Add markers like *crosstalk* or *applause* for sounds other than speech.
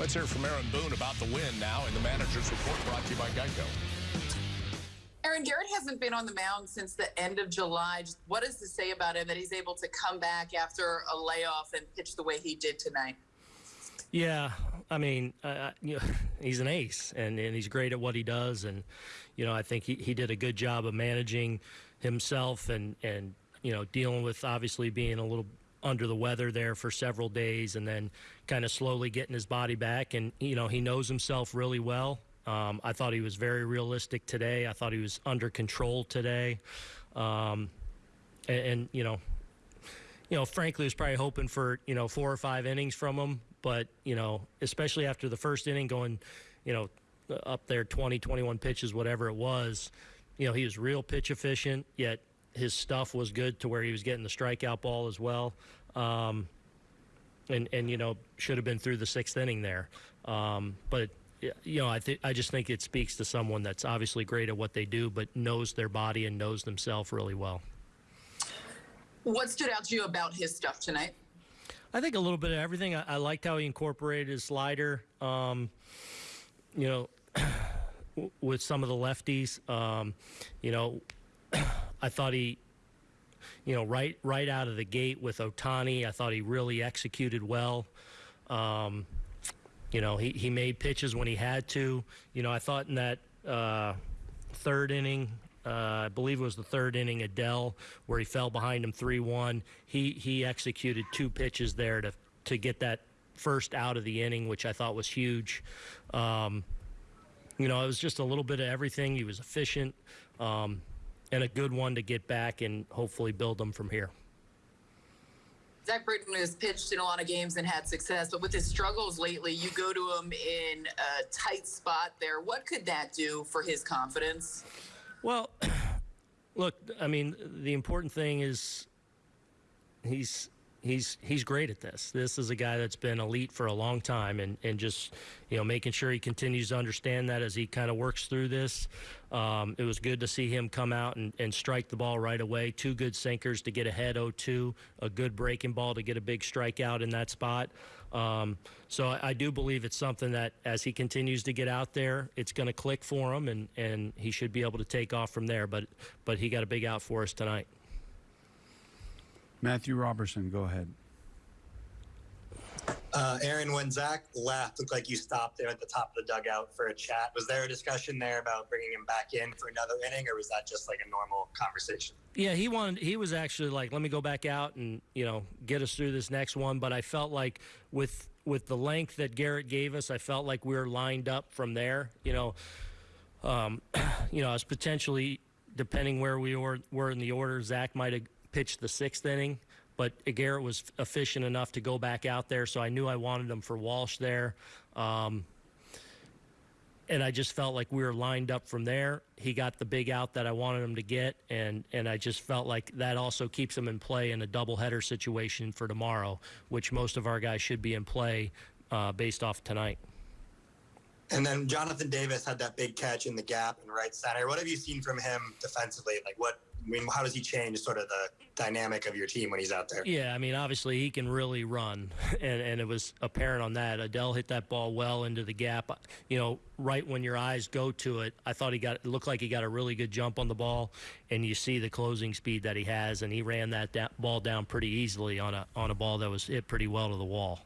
Let's hear from Aaron Boone about the win now in the manager's report brought to you by Geico. Aaron Gerrit hasn't been on the mound since the end of July. Just what does this say about him that he's able to come back after a layoff and pitch the way he did tonight? Yeah, I mean, uh, you know, *laughs* he's an ace, and, and he's great at what he does, and you know, I think he, he did a good job of managing himself and and you know dealing with obviously being a little under the weather there for several days, and then kind of slowly getting his body back, and you know, he knows himself really well. Um, I thought he was very realistic today. I thought he was under control today, um, and, and you know, you know, frankly, was probably hoping for you know four or five innings from him, but you know, especially after the first inning, going, you know, up there 20, 21 pitches, whatever it was, you know, he was real pitch efficient. Yet his stuff was good to where he was getting the strikeout ball as well. Um, and and you know should have been through the sixth inning there, um, but you know, I think I just think it speaks to someone that's obviously great at what they do, but knows their body and knows themselves really well. What stood out to you about his stuff tonight? I think a little bit of everything. I, I liked how he incorporated his slider. Um, you know, *clears throat* with some of the lefties. Um, you know, I thought he, you know, right right out of the gate with Ohtani, I thought he really executed well. Um, you know, he, he made pitches when he had to. You know, I thought in that uh, third inning, uh, I believe it was the third inning, Adell, where he fell behind him 3 1. He, he executed two pitches there to, to get that first out of the inning, which I thought was huge. Um, you know, it was just a little bit of everything. He was efficient um, and a good one to get back and hopefully build them from here. Zack Britton has pitched in a lot of games and had success, but with his struggles lately, you go to him in a tight spot there. What could that do for his confidence? Well, *clears throat* look, I mean, the important thing is he's he's he's great at this. This is a guy that's been elite for a long time, and and just you know making sure he continues to understand that as he kind of works through this. Um, it was good to see him come out and, and strike the ball right away. Two good sinkers to get ahead 0-2, a good breaking ball to get a big strikeout in that spot. Um, so I, I, do believe it's something that as he continues to get out there, it's going to click for him, and and he should be able to take off from there. But but he got a big out for us tonight. Matthew Robertson, go ahead. Uh, Aaron, when Zack left, looked like you stopped there at the top of the dugout for a chat. Was there a discussion there about bringing him back in for another inning, or was that just like a normal conversation? Yeah, he wanted. He was actually like, "Let me go back out and you know get us through this next one." But I felt like with with the length that Gerrit gave us, I felt like we were lined up from there. You know, um, *clears throat* you know, as potentially depending where we were were in the order, Zack might have pitched the sixth inning, but Gerrit was efficient enough to go back out there, so I knew I wanted him for Walsh there. Um, and I just felt like we were lined up from there. He got the big out that I wanted him to get, and and I just felt like that also keeps him in play in a doubleheader situation for tomorrow, which most of our guys should be in play uh, based off tonight. And then Jonathan Davis had that big catch in the gap in right center. What have you seen from him defensively? Like what I mean, how does he change sort of the dynamic of your team when he's out there? Yeah, I mean, obviously he can really run, *laughs* and, and it was apparent on that. Adell hit that ball well into the gap. You know, right when your eyes go to it, I thought he got it looked like he got a really good jump on the ball, and you see the closing speed that he has, and he ran that da- ball down pretty easily on a on a ball that was hit pretty well to the wall.